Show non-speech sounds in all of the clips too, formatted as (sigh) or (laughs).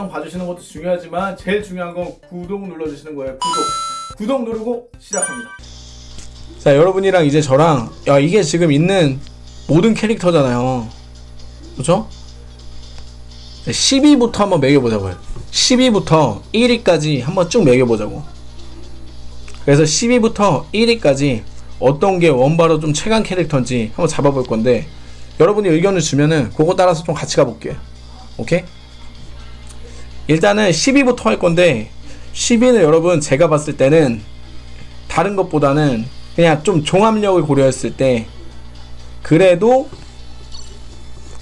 영상 봐주시는 것도 중요하지만 제일 중요한 건 구독 눌러주시는 거예요. 구독. 구독 누르고 시작합니다. 자 여러분이랑 이제 저랑 야 이게 지금 있는 모든 캐릭터잖아요. 그죠? 10위부터 한번 매겨보자고요. 10위부터 1위까지 한번 쭉 매겨보자고. 그래서 10위부터 1위까지 어떤 게 원바로 좀 최강 캐릭터인지 한번 잡아볼 건데 여러분이 의견을 주면은 그거 따라서 좀 같이 가볼게요. 오케이? 일단은 10위부터 할 건데 10위는 여러분 제가 봤을 때는 다른 것보다는 그냥 좀 종합력을 고려했을 때 그래도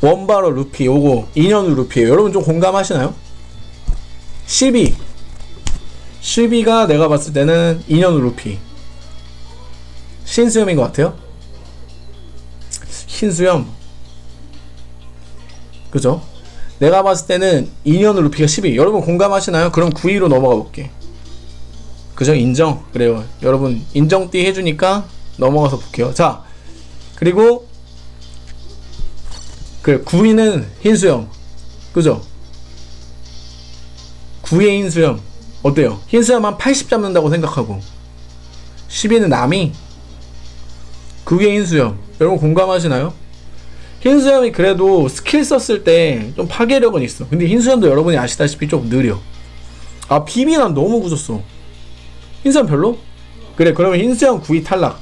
원바로 루피 요거 2년 루피에요. 여러분 좀 공감하시나요? 12 12가 내가 봤을 때는 2년 루피. 신수염인 것 같아요. 신수염. 그죠? 내가 봤을 때는 2년 루피가 12 여러분 공감하시나요? 그럼 9위로 넘어가 볼게 그죠? 인정 그래요 여러분 인정띠 해주니까 넘어가서 볼게요 자 그리고 그 9위는 흰수염 그죠? 9위의 흰수염 어때요? 흰수염 한 80 잡는다고 생각하고 10위는 남이 9위의 흰수염 여러분 공감하시나요? 흰수염이 그래도 스킬 썼을 때 좀 파괴력은 있어. 근데 흰수염도 여러분이 아시다시피 좀 느려. 아 비비 난 너무 굳었어. 흰수염 별로? 그래 그러면 흰수염 9위 탈락.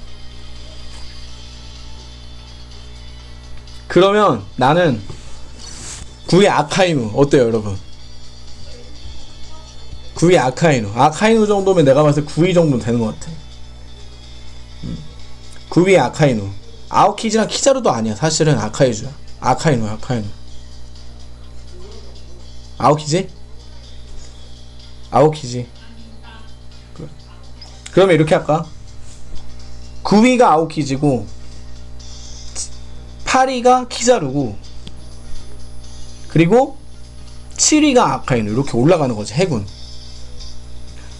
그러면 나는 9위 아카이누 어때요 여러분? 9위 아카이누. 아카이누 정도면 내가 봤을 때 9위 정도 되는 것 같아. 9위 아카이누 아오키지랑 키자루도 아니야 사실은 아카이주야 아카이누야 아카이누 아오키지? 아오키지 그- 그러면 이렇게 할까? 9위가 아오키지고 8위가 키자루고 그리고 7위가 아카이누 이렇게 올라가는 거지 해군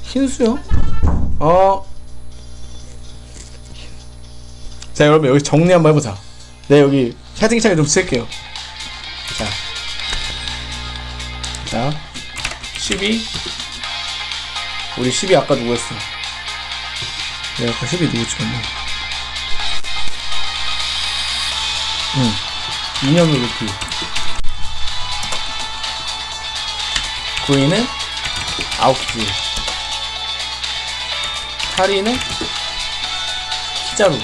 흰수요? 어. 자 여러분 여기 정리 한번 해보자. 네 여기 채팅창에 좀 쓸게요. 자. 자. 12 우리 12 아까 누구였어? 내가 아까 12 누구 찍었네 응. 2년 루피 9위는 아홉키 8위는 키자루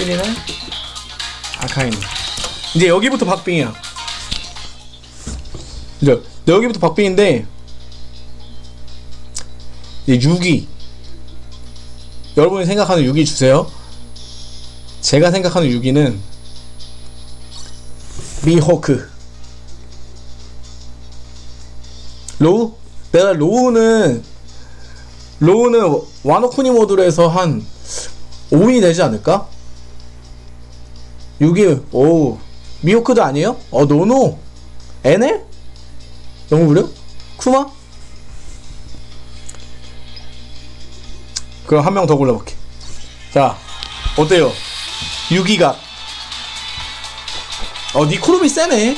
7위는? 아카이누 이제 여기부터 박빙이야. 이제 여기부터 박빙인데 이제 6위 여러분이 생각하는 6위 주세요. 제가 생각하는 6위는 미호크. 로우? 내가 로우는 로우는 와노쿠니 모드로 해서 한 5위 되지 않을까? 6위 오 미호크도 아니에요? 어 노노 에넬? 너무 그래요? 쿠마? 그럼 한 명 더 골라볼게 자 어때요? 6위가 어 니코르비 세네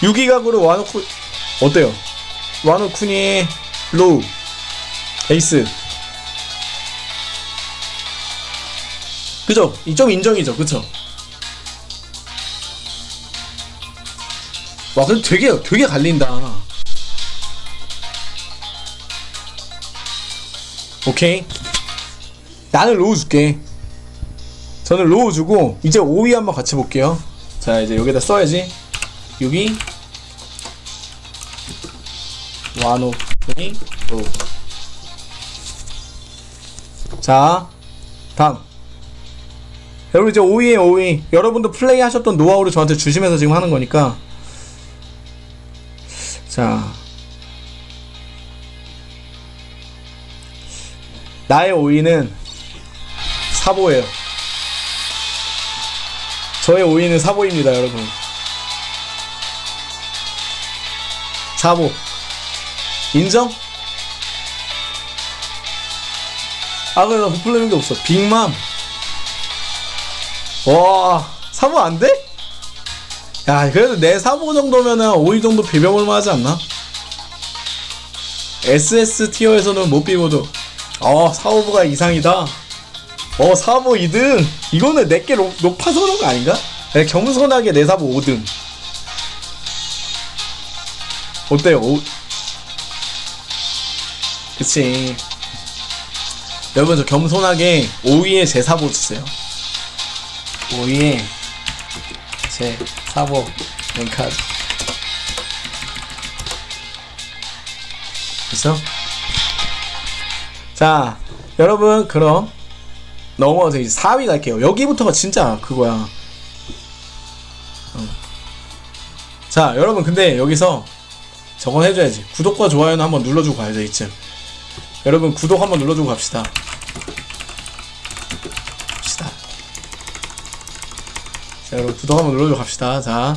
6위각으로 와노쿠 어때요? 와노쿠니 로우 에이스 그죠? 이좀 인정이죠. 그쵸? 와 근데 되게 되게 갈린다. 오케이. 나는 로우 줄게. 저는 로우 주고 이제 5위 한번 같이 볼게요. 자 이제 여기다 써야지. 6위 와노 이. 로우. 자 다음 여러분 이제 5위에 5위 여러분도 플레이 하셨던 노하우를 저한테 주시면서 지금 하는 거니까. 자. 나의 5위는 사보예요. 저의 5위는 사보입니다 여러분. 사보. 인정? 아 그래 나 부풀리는 게 없어. 빅맘 와 사보 안 돼? 야 그래도 내 사보 정도면은 5위 정도 비벼볼만 하지 않나? SS 티어에서는 못 비워도 어 사오브가 이상이다 어 사보 2등 이거는 내게 높아서 그런 거 아닌가? 네, 겸손하게 내 사보 5등 어때요? 오... 그치 여러분 저 겸손하게 5위에 제 사보 주세요 5위에 제 사보 랭카드 됐어? 자 여러분 그럼 넘어가서 이제 4위 갈게요. 여기부터가 진짜 그거야. 어. 자 여러분 근데 여기서 저건 해줘야지. 구독과 좋아요는 한번 눌러주고 가야죠 이쯤. 여러분 구독 한번 눌러주고 갑시다 여러분 구독 한번 눌러주고 갑시다. 자.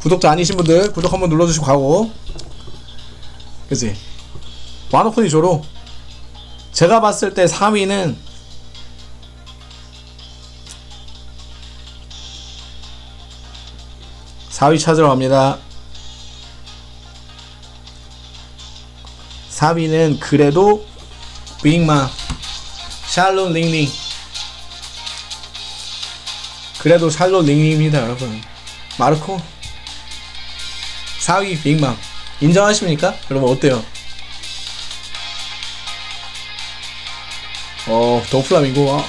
구독자 아니신 분들 구독 한번 눌러주시고 가고. 그지? 와노코니 조로. 제가 봤을 때 3위는 (4위) 찾으러 갑니다. 4위는 그래도 빅마. 샬롯 링링 그래도 샬롯 링링입니다 여러분. 마르코. 4위 빅맘. 인정하십니까? 여러분 어때요? 어 더플라밍고. 아.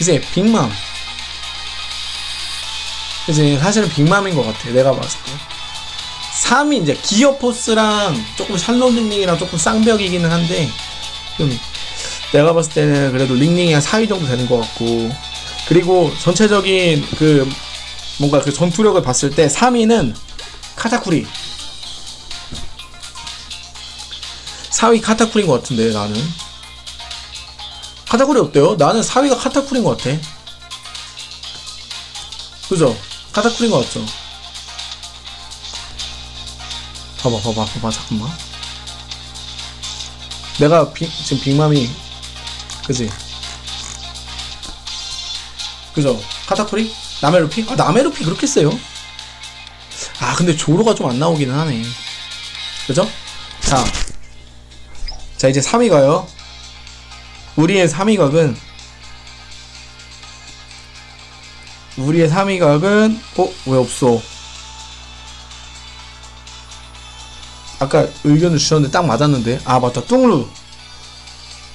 이제 빅맘. 이제 사실은 빅맘인 것 같아 내가 봤을 때. 3위 이제 기어포스랑 조금 샬롯 링링이랑 조금 쌍벽이기는 한데 좀 내가 봤을 때는 그래도 링링이 한 4위 정도 되는 것 같고 그리고 전체적인 그 뭔가 그 전투력을 봤을 때 3위는 카타쿠리 4위 카타쿠리인 것 같은데 나는 카타쿠리 어때요? 나는 4위가 카타쿠리인 것 같아 그죠? 카타쿠리인 것 같죠? 봐봐 봐봐 봐봐 잠깐만 내가 비, 지금 빅맘이 그지? 그죠? 카타쿠리? 나메루피? 아 나메루피 그렇게 세요? 아 근데 조로가 좀 안 나오기는 하네 그죠? 자, 자 이제 3위가요 우리의 3위각은 우리의 3위각은 어? 왜 없어 아까 의견을 주셨는데 딱 맞았는데 아 맞다 뚱루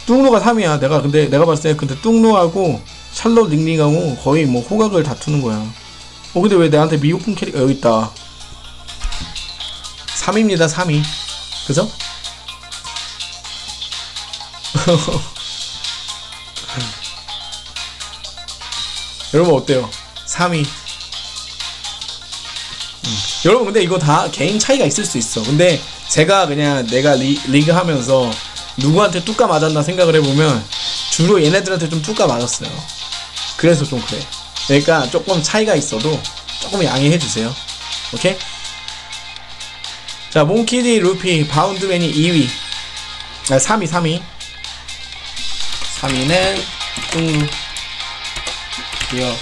뚱루가 3위야 내가 근데 내가 봤을 때 근데 뚱루하고 샬롯 링링하고 거의 뭐 호각을 다투는 거야 어 근데 왜 내한테 미호품 캐릭터 여기 있다 3위입니다 3위 그죠? (laughs) 여러분 어때요? 3위 음. 여러분 근데 이거 다 개인 차이가 있을 수 있어 근데 제가 그냥 내가 리, 리그 하면서 누구한테 뚜까 맞았나 생각을 해보면 주로 얘네들한테 좀 뚜까 맞았어요 그래서 좀 그래. 그러니까 조금 차이가 있어도 조금 양해해주세요. 오케이? 자 몽키디 루피 바운드맨이 2위. 아 3위 3위. 3위는 뚱루 기어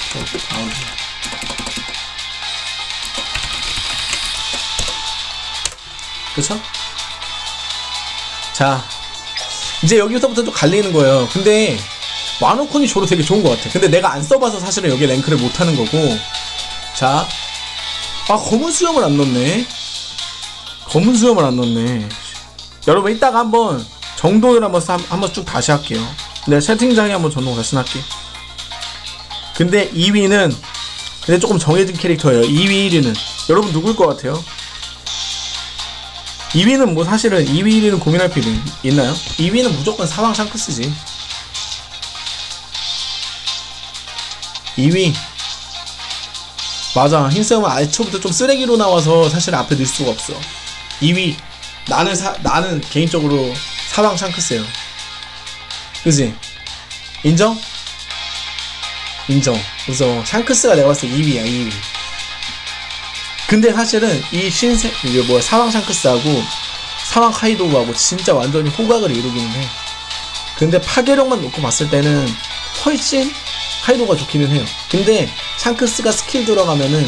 바운드. 그쵸? 자 이제 여기서부터 또 갈리는 거예요. 근데 와노콘이 저로 되게 좋은 것 같아. 근데 내가 안 써봐서 사실은 여기 랭크를 못하는 거고. 자 아 검은 수염을 안 넣네. 검은 수염을 안 넣네. 여러분 이따가 한번 정돈을 한번 한- 한번 쭉 다시 할게요. 내가 채팅장에 한번 전동 다시 할게. 근데 2위는 근데 조금 정해진 캐릭터예요. 2위 1위는. 여러분 누굴 것 같아요? 2위는 뭐 사실은 2위 1위는 고민할 필요 있- 있나요? 2위는 무조건 사왕 샹크스지 2위 맞아. 흰쌤은 알초부터 좀 쓰레기로 나와서 사실 앞에 넣을 수가 없어. 2위 나는 사, 나는 개인적으로 사왕 샹크스예요. 그지? 인정? 인정. 그래서 샹크스가 내가 봤을 때 2위야 2위 근데 사실은 이 신세계 뭐야 사왕 샹크스하고 사왕 카이도우하고 진짜 완전히 호각을 이루기는 해. 근데 파괴력만 놓고 봤을 때는 훨씬 카이도가 좋기는 해요. 근데 샹크스가 스킬 들어가면은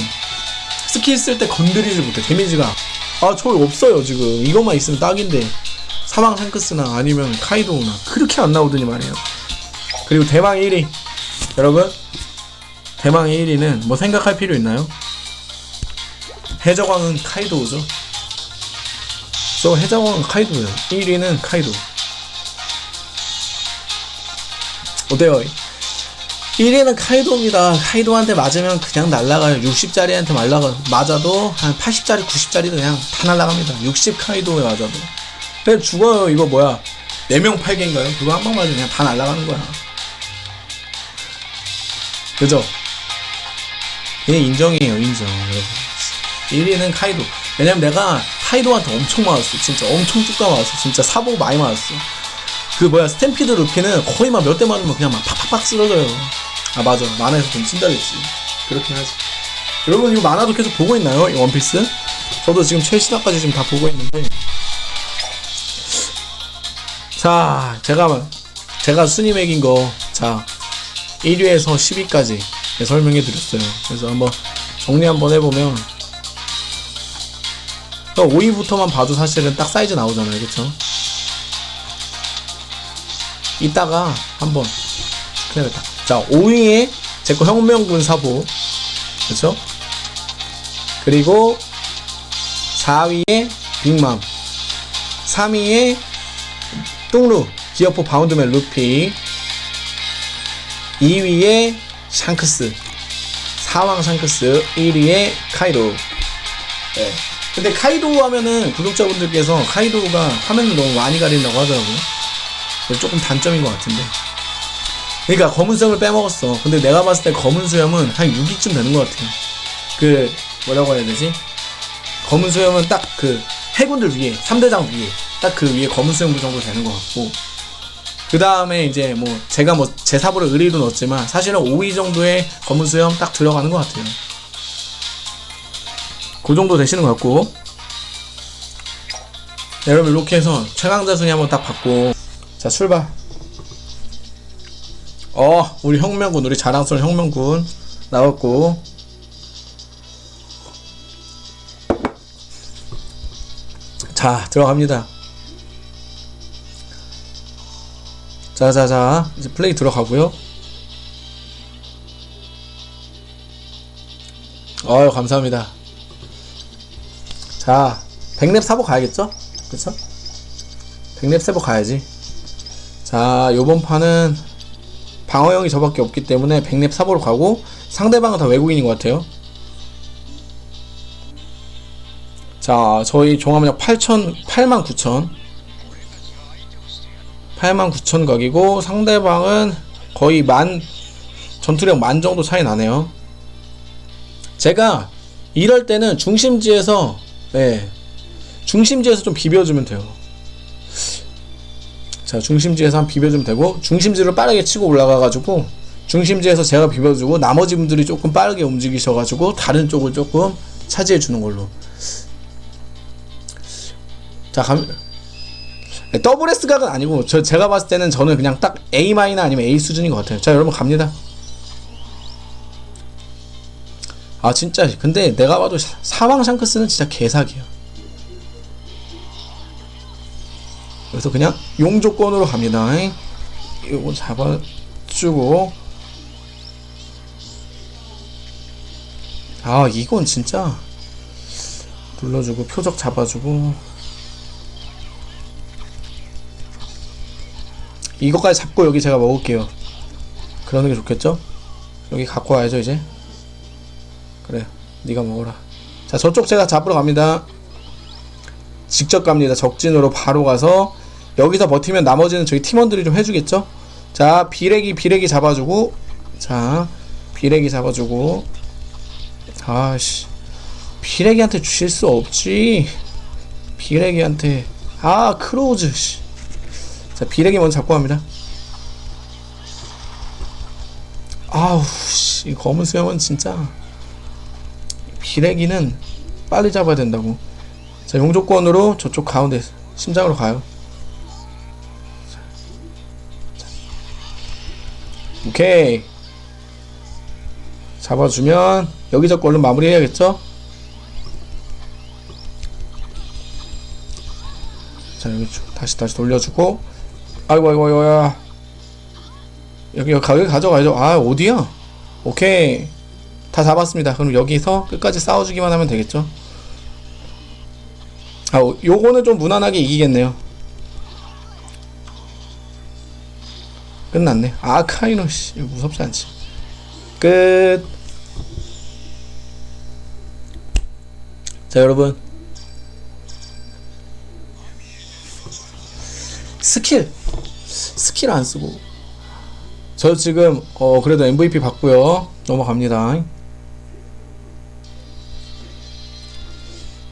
스킬 쓸 때 건드리지 못해 데미지가 아 저기 없어요 지금 이것만 있으면 딱인데 사왕 샹크스나 아니면 카이도나 그렇게 안 나오더니 말이에요. 그리고 대망 1위 여러분 대망의 1위는 뭐 생각할 필요 있나요? 해적왕은 카이도우죠. 저 해적왕은 카이도예요. 1위는 카이도. 어때요? 1위는 카이도입니다. 카이도한테 맞으면 그냥 날라가요. 60짜리한테 말라가 맞아도 한 80짜리, 90짜리도 그냥 다 날라갑니다. 60 카이도에 맞아도. 그냥 죽어요. 이거 뭐야? 4명 8개인가요? 그거 한 방 맞으면 그냥 다 날라가는 거야. 그죠? 그냥 인정이에요, 인정. 여러분. 1위는 카이도. 왜냐면 내가 카이도한테 엄청 맞았어. 진짜 엄청 뚝가 맞았어. 진짜 사보 많이 맞았어. 그 뭐야, 스탬피드 루피는 거의 막 몇 대 맞으면 그냥 막 팍팍팍 쓰러져요. 아, 맞아. 만화에서 좀 찐다 그랬지. 그렇긴 하지. 여러분, 이거 만화도 계속 보고 있나요? 이 원피스? 저도 지금 최신화까지 지금 다 보고 있는데. 자, 제가, 제가 순위 매긴 거, 자, 1위에서 10위까지 설명해 드렸어요. 그래서 한번 정리 한번 해보면 5위부터만 봐도 사실은 딱 사이즈 나오잖아요. 그쵸? 이따가 한번 해야겠다. 자, 5위에 제거 혁명군 사보. 그쵸? 그리고 4위에 빅맘. 3위에 뚱루. Gear Four Boundman 루피. 2위에 샹크스. 사왕 샹크스. 1위에 카이도. 네. 근데 카이도 하면은 구독자분들께서 카이도가 화면을 너무 많이 가린다고 하더라고요. 조금 단점인 것 같은데. 그러니까 검은 수염을 빼먹었어. 근데 내가 봤을 때 검은 수염은 한 6위쯤 되는 것 같아요. 그 뭐라고 해야 되지? 검은 수염은 딱 그 해군들 위에 3대장 위에 딱 그 위에 검은 수염 정도 되는 것 같고 그 다음에 이제 뭐 제가 뭐 제 사보를 의리로 넣었지만 사실은 5위 정도의 검은 수염 딱 들어가는 것 같아요. 그 정도 되시는 것 같고 네, 여러분 이렇게 해서 최강자 순위 한번 딱 받고 자 출발 어 우리 혁명군 우리 자랑스러운 혁명군 나왔고 자 들어갑니다 자자자 이제 플레이 들어가고요 어유 감사합니다 자, 백랩 사보 가야겠죠? 그쵸? 백랩 사보 가야지. 자, 요번 판은 방어형이 저밖에 없기 때문에 백랩 사보로 가고 상대방은 다 외국인인 것 같아요. 자, 저희 종합력 8천, 8만 9천. 8만 9천 각이고 상대방은 거의 만, 전투력 만 정도 차이 나네요. 제가 이럴 때는 중심지에서 네. 중심지에서 좀 비벼주면 돼요. 자, 중심지에서 한 비벼주면 되고, 중심지를 빠르게 치고 올라가가지고, 중심지에서 제가 비벼주고, 나머지 분들이 조금 빠르게 움직이셔가지고, 다른 쪽을 조금 차지해주는 걸로. 자, 감, 네, 더블 S 각은 아니고, 저, 제가 봤을 때는 저는 그냥 딱 A 마이너 아니면 A 수준인 것 같아요. 자, 여러분 갑니다. 아 진짜 근데 내가 봐도 사왕 샹크스는 진짜 개사기야 그래서 그냥 용 조건으로 갑니다. 이거 잡아주고. 아 이건 진짜 눌러주고 표적 잡아주고. 이거까지 잡고 여기 제가 먹을게요. 그러는 게 좋겠죠? 여기 갖고 와야죠 이제. 그래 네가 먹어라. 자 저쪽 제가 잡으러 갑니다. 직접 갑니다. 적진으로 바로 가서 여기서 버티면 나머지는 저희 팀원들이 좀 해주겠죠? 자 비레기 비레기 잡아주고 자 비레기 잡아주고. 아씨 비레기한테 주실 수 없지. 비레기한테. 아 크로우즈 씨. 자 비레기 먼저 잡고 갑니다. 아우 씨 검은 수염은 진짜. 기레기는 빨리 잡아야 된다고. 자 용조건으로 저쪽 가운데 심장으로 가요 오케이. 잡아주면 여기 잡고 얼른 마무리해야겠죠? 자 여기 쭉 다시 다시 돌려주고. 아이고 아이고 아이고 야. 여기 여기 가져가야죠. 아 어디야? 오케이. 다 잡았습니다. 그럼 여기서 끝까지 싸워주기만 하면 되겠죠? 아 요- 요거는 좀 무난하게 이기겠네요 끝났네 아카이노 씨 무섭지 않지 끝. 자, 여러분. 스킬. 스킬 안 쓰고. 저 지금, 어, 그래도 MVP 받고요 넘어갑니다.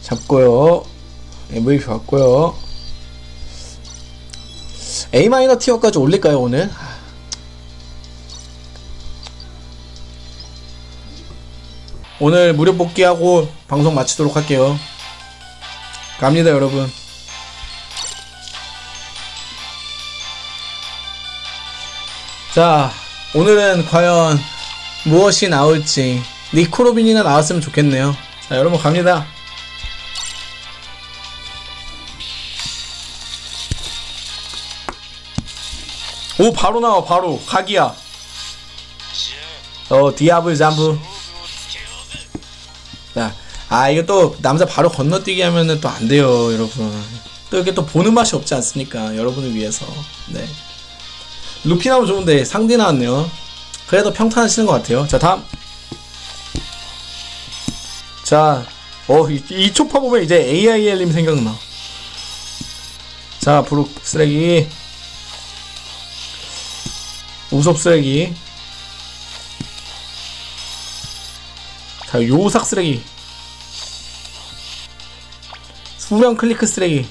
잡고요. MVP 받고요. A 마이너 티어까지 올릴까요, 오늘? 오늘 무료 복귀하고 방송 마치도록 할게요. 갑니다, 여러분. 자, 오늘은 과연 무엇이 나올지 니코로빈이나 나왔으면 좋겠네요. 자, 여러분 갑니다. 오, 바로 나와, 바로. 각이야. 어, 디아블 잠부. 자, 아 이거 또 남자 바로 건너뛰기 하면은 또 안 돼요, 여러분. 또 이렇게 또 보는 맛이 없지 않습니까? 여러분을 위해서. 네. 루피 나오면 좋은데 상대 나왔네요. 그래도 평탄하시는 것 같아요. 자, 다음. 자, 어, 이, 이 초파 보면 이제 AIL님 생각나. 자, 브룩 쓰레기. 우섭 쓰레기. 자, 요삭 쓰레기. 수명 클리크 쓰레기.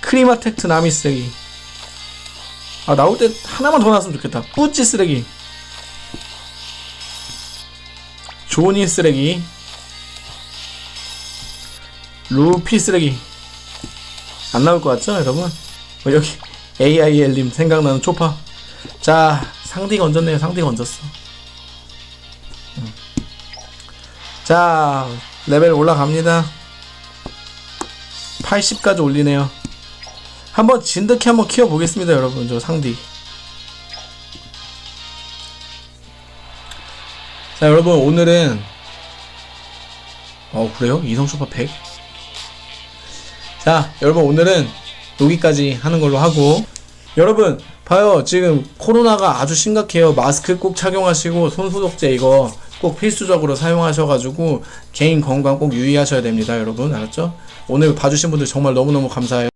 크리마텍트 나미 쓰레기. 아, 나올 때 하나만 더 나왔으면 좋겠다. 뿌찌 쓰레기. 조니 쓰레기. 루피 쓰레기. 안 나올 것 같죠, 여러분? 어, 여기 AIL님 생각나는 초파. 자, 상디가 얹었네요. 상디가 얹었어. 자, 레벨 올라갑니다. 80까지 올리네요. 한번 진득히 한번 키워보겠습니다, 여러분. 저 상디. 자, 여러분, 오늘은, 어, 그래요? 이성 슈퍼 100? 자, 여러분, 오늘은 여기까지 하는 걸로 하고, 여러분, 봐요. 지금 코로나가 아주 심각해요. 마스크 꼭 착용하시고, 손소독제 이거 꼭 필수적으로 사용하셔가지고, 개인 건강 꼭 유의하셔야 됩니다, 여러분. 알았죠? 오늘 봐주신 분들 정말 너무너무 감사해요.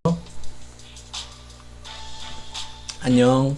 안녕.